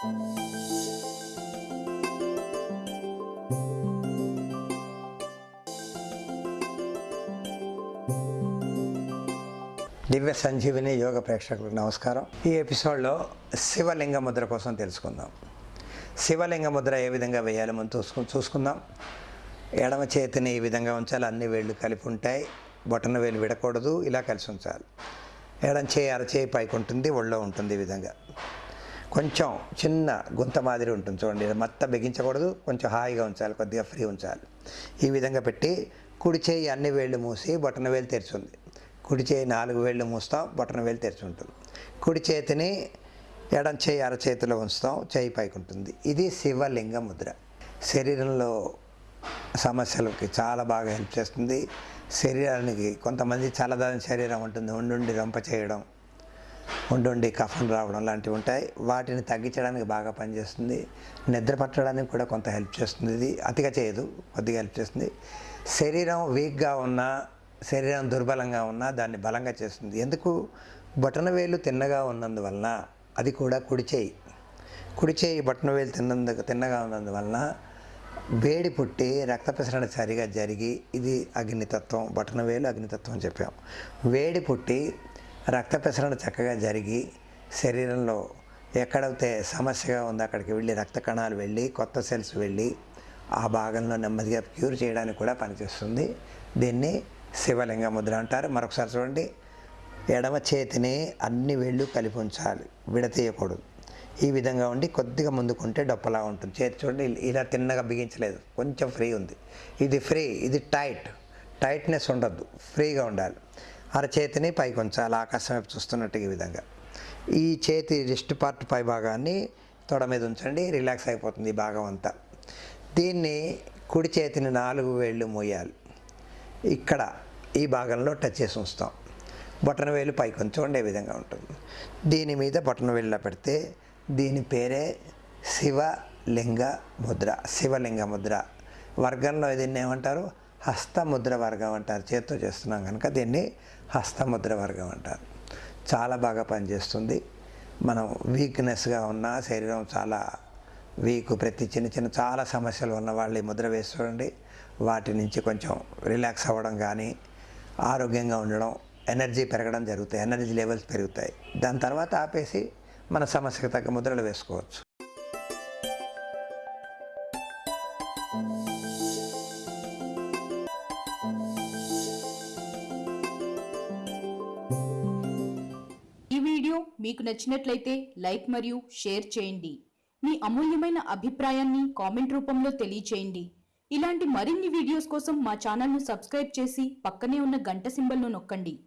దివ్య సంజీవిని యోగ ప్రేక్షకులకు నమస్కారం. ఈ ఎపిసోడ్లో శివలింగ ముద్ర కోసం తెలుసుకుందాం. శివలింగ ముద్ర ఏ విధంగా వేయాలి మనం చూసుకు చూసుకుందాం. ఎడమ చేతిని ఈ విధంగా ఉంచాలి. అన్ని వేళ్ళు కలిపి ఉంటాయి. బొటన వేలు విడకూడదు. ఇలా కలిసి ఉంచాలి. ఎడం చేయి అరచేయి పైకి ఉంటుంది. ఒళ్ళో ఉంటుంది ఈ విధంగా. కొంచెం చిన్న గుంత మాదిరి ఉంటుంది చూడండి మత్త బిగించకూడదు కొంచెం హాయిగా ఉంచాలి కొద్దిగా ఫ్రీ ఉంచాలి. ఈ విధంగా పెట్టి కుడి చేయి అన్ని వేళ్ళు మూసి బొటన వేలు తెరిచింది. కుడి చేయి నాలుగు వేళ్ళు మూస్తాం బొటన వేలు తెరిచి ఉంటుంది కుడి చేతిని ఎడం చేయి అరచేతిలో ఉంచుతాం చేయి పైకి ఉంటుంది. ఇది శివలింగ ముద్ర. శరీరంలో సమస్యలకి చాలా బాగా హెల్ప్ చేస్తుంది. శరీరానికి కొంతమంది చల్లదాని శరీరం ఉంటుంది ఉండుండి రొంప చేయడం. ఉండుండి కఫం రావడం లాంటివి ఉంటాయి. వాటిని తగ్గించడానికి బాగా పనిచేస్తుంది. నిద్ర పట్టడానికి కూడా కొంత హెల్ప్ చేస్తుంది. ఇది అతిగా చేయదు కొద్దిగా హెల్ప్ చేస్తుంది. శరీరం వీక్గా ఉన్నా శరీరం దుర్బలంగా ఉన్నా దాన్ని బలంగా చేస్తుంది. ఎందుకు? బొటన వేలు తిన్నగా ఉన్నందువలన అది కూడా కుడి చేయి. కుడి చేయి వేలు తిన్నందుకు తిన్నగా ఉన్నందువలన వేడి పుట్టి రక్త ప్రసరణ సరిగా జరిగి ఇది అగ్నితత్వం బటన వేలు అగ్నితత్వం అని చెప్పాం వేడి పుట్టి రక్త ప్రసరణ చక్కగా జరిగి శరీరంలో ఎక్కడైతే సమస్యగా ఉందో అక్కడికి వెళ్ళి రక్త కణాలు వెళ్ళి కొత్త సెల్స్ వెళ్ళి ఆ భాగంలో నెమ్మదిగా క్యూర్ చేయడానికి కూడా పనిచేస్తుంది. దీన్ని శివలింగ ముద్ర అంటారు. మరొకసారి చూడండి. ఎడమ చేతిని అన్ని వేళ్ళు కలిపి ఉంచాలి. విడతీయకూడదు. ఈ విధంగా ఉండి కొద్దిగా ముందుకుంటే డొప్పలా ఉంటుంది. చేతి చూడండి ఇలా తిన్నగా బిగించలేదు. కొంచెం ఫ్రీ ఉంది. ఇది ఫ్రీ ఇది టైట్. టైట్నెస్ ఉండద్దు. ఫ్రీగా ఉండాలి. అరచేతిని పైకి ఉంచాలి ఆకాశం వైపు చూస్తున్నట్టు ఈ విధంగా. ఈ చేతి రిస్ట్ పార్ట్ పై భాగాన్ని తొడ మీద ఉంచండి రిలాక్స్ అయిపోతుంది ఈ భాగం అంతా. దీన్ని కుడి చేతిని నాలుగు వేళ్ళు మోయాలి. ఇక్కడ ఈ భాగంలో టచ్ చేసి ఉంచుతాం. బొటన వేలు పైకి ఉంచండి విధంగా ఉంటుంది. దీని మీద బొటన వేలులా పెడితే దీని పేరే శివలింగ ముద్ర. శివలింగ ముద్ర. వర్గంలో దీన్ని ఏమంటారు? హస్తముద్ర వర్గం అంటారు. చేత్తో చేస్తున్నాం కనుక దీన్ని హస్తముద్ర వర్గం అంటారు. చాలా బాగా పనిచేస్తుంది. మనం వీక్నెస్గా ఉన్న శరీరం చాలా వీక్ ప్రతి చిన్న చిన్న చాలా సమస్యలు ఉన్న వాళ్ళు ఈ ముద్ర వేసి చూడండి. వాటి నుంచి కొంచెం రిలాక్స్ అవ్వడం కానీ ఆరోగ్యంగా ఉండడం ఎనర్జీ పెరగడం జరుగుతాయి. ఎనర్జీ లెవెల్స్ పెరుగుతాయి. దాని తర్వాత ఆపేసి మన సమస్యకు తగ్గ ముద్రలు వేసుకోవచ్చు. మీకు నచ్చినట్లయితే లైక్ మరియు షేర్ చేయండి. మీ అమూల్యమైన అభిప్రాయాన్ని కామెంట్ రూపంలో తెలియచేయండి. ఇలాంటి మరిన్ని వీడియోస్ కోసం మా ఛానల్ను సబ్స్క్రైబ్ చేసి పక్కనే ఉన్న గంట సింబల్ను నొక్కండి.